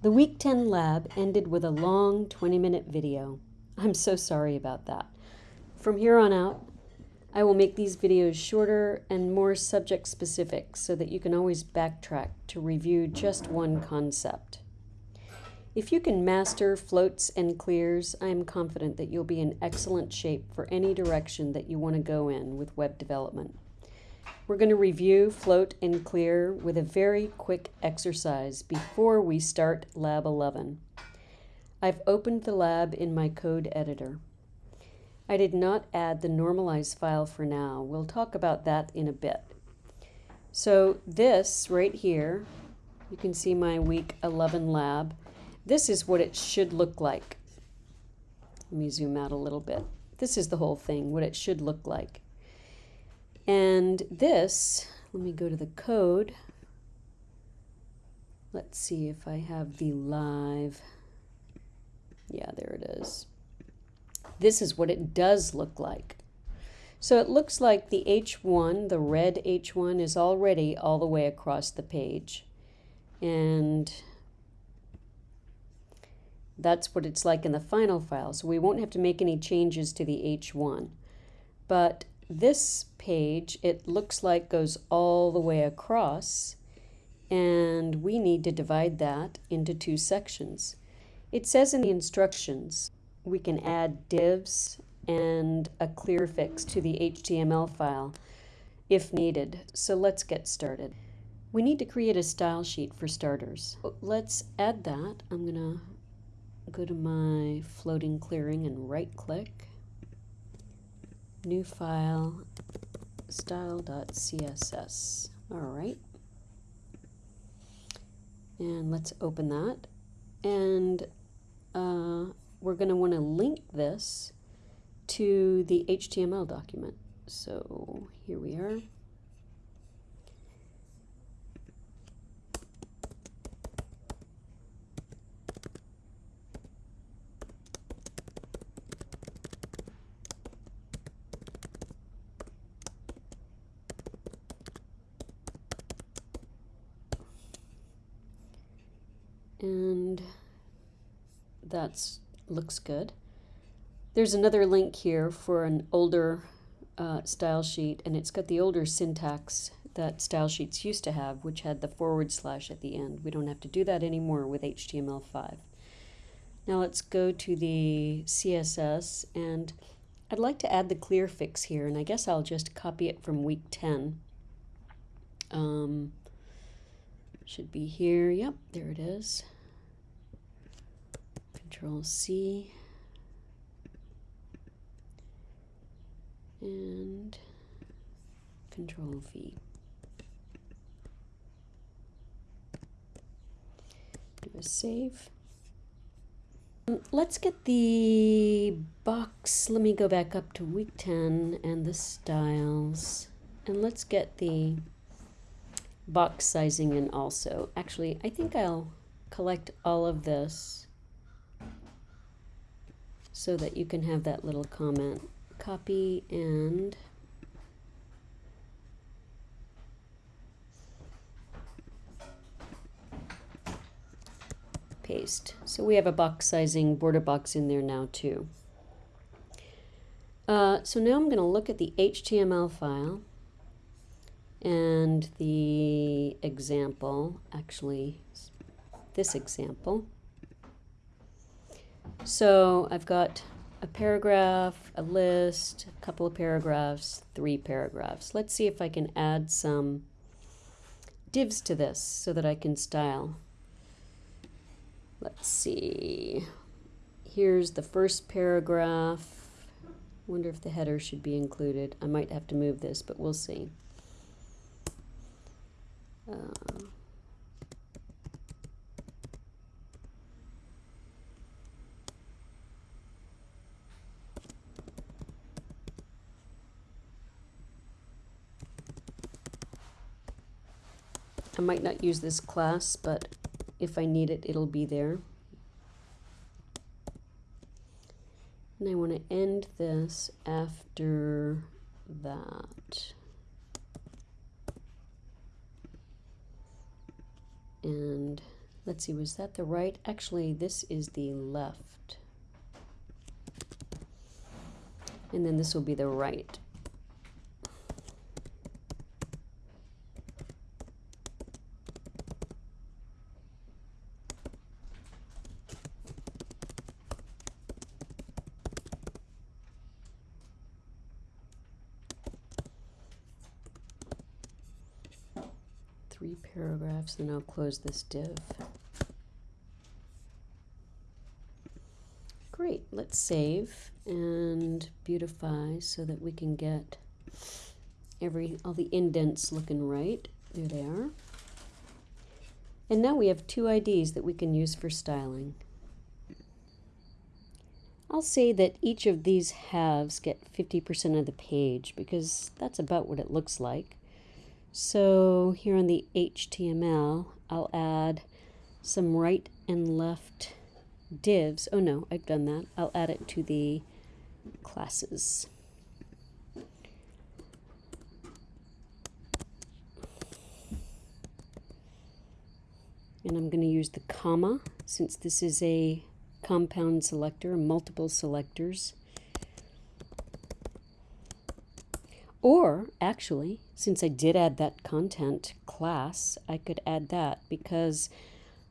The Week 10 lab ended with a long 20 minute video. I'm so sorry about that. From here on out, I will make these videos shorter and more subject specific so that you can always backtrack to review just one concept. If you can master floats and clears, I am confident that you'll be in excellent shape for any direction that you want to go in with web development. We're going to review float and clear with a very quick exercise before we start Lab 11. I've opened the lab in my code editor. I did not add the normalize file for now. We'll talk about that in a bit. So this right here, you can see my week 11 lab. This is what it should look like. Let me zoom out a little bit. This is the whole thing, what it should look like. And this, let me go to the code. Let's see if I have the live. Yeah, there it is. This is what it does look like. So it looks like the H1, the red H1, is already all the way across the page. And that's what it's like in the final file. So we won't have to make any changes to the H1. But this page, it looks like goes all the way across, and we need to divide that into two sections. It says in the instructions we can add divs and a clear fix to the HTML file if needed. So let's get started. We need to create a style sheet for starters. Let's add that. I'm going to go to my floating clearing and right click new file style.css. All right. And let's open that. And uh, we're going to want to link this to the HTML document. So here we are. And that looks good. There's another link here for an older uh, style sheet, and it's got the older syntax that style sheets used to have, which had the forward slash at the end. We don't have to do that anymore with HTML5. Now let's go to the CSS, and I'd like to add the clear fix here, and I guess I'll just copy it from week 10. Um, should be here. Yep, there it is. Control C. And Control V. Do a save. Let's get the box. Let me go back up to week 10 and the styles. And let's get the box sizing in also. Actually, I think I'll collect all of this so that you can have that little comment. Copy and paste. So we have a box sizing border box in there now too. Uh, so now I'm going to look at the HTML file and the example, actually this example. So I've got a paragraph, a list, a couple of paragraphs, three paragraphs. Let's see if I can add some divs to this so that I can style. Let's see. Here's the first paragraph. Wonder if the header should be included. I might have to move this, but we'll see. I might not use this class, but if I need it, it'll be there. And I want to end this after that. and let's see, was that the right? Actually, this is the left. And then this will be the right. Three paragraphs, then I'll close this div. Great, let's save and beautify so that we can get every all the indents looking right. There they are. And now we have two IDs that we can use for styling. I'll say that each of these halves get 50% of the page because that's about what it looks like. So here on the HTML, I'll add some right and left divs. Oh no, I've done that. I'll add it to the classes. And I'm going to use the comma since this is a compound selector, multiple selectors. Or actually, since I did add that content class, I could add that because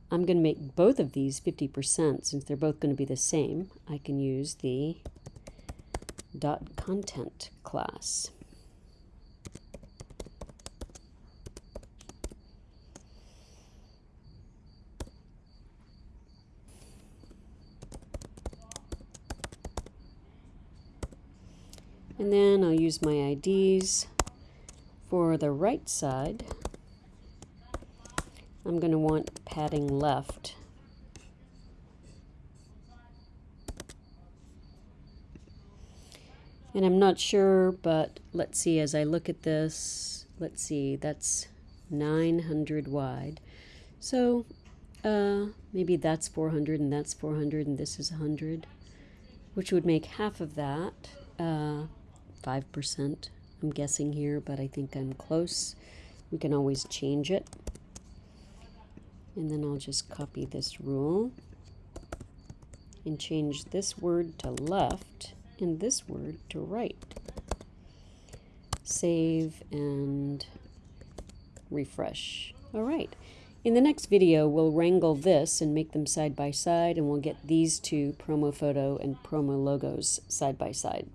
I'm going to make both of these 50% since they're both going to be the same. I can use the dot content class. And then I'll use my IDs for the right side. I'm going to want padding left. And I'm not sure, but let's see, as I look at this, let's see, that's 900 wide. So uh, maybe that's 400 and that's 400 and this is 100, which would make half of that. Uh, 5%, I'm guessing here, but I think I'm close. We can always change it. And then I'll just copy this rule and change this word to left and this word to right. Save and refresh. All right. In the next video, we'll wrangle this and make them side by side, and we'll get these two promo photo and promo logos side by side.